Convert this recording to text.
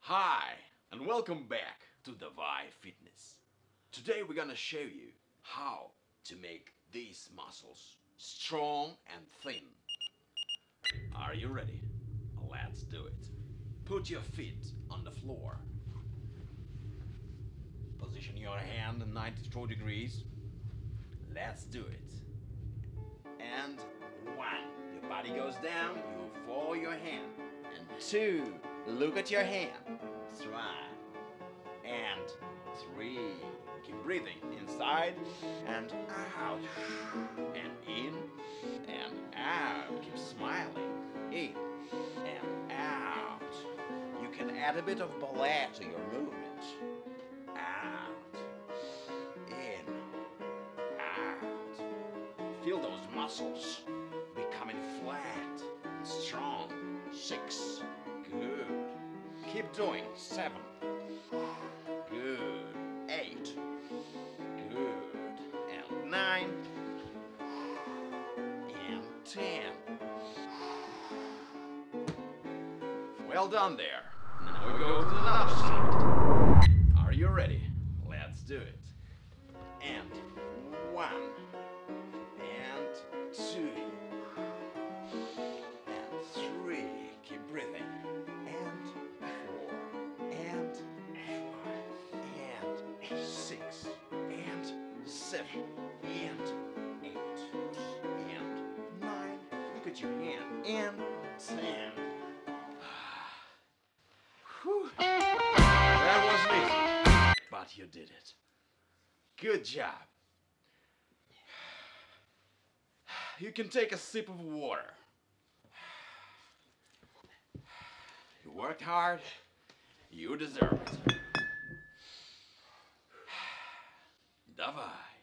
Hi, and welcome back to the Davai Fitness. Today we're gonna show you how to make these muscles strong and thin. Are you ready? Let's do it. Put your feet on the floor. Position your hand in 94 degrees. Let's do it. And one, your body goes down, you follow your hand. And two, look at your hand. Three. And three. Keep breathing inside and out. And in and out. Keep smiling. In and out. You can add a bit of ballet to your movement. Feel those muscles becoming flat and strong. Six. Good. Keep doing. Seven. Good. Eight. Good. And nine. And ten. Well done there. Now we go to the other side. Are you ready? Let's do it. And And eight. And nine. Look at your hand. And ten. Whew. That wasn't easy, but you did it. Good job. You can take a sip of water. You worked hard. You deserve it. Давай.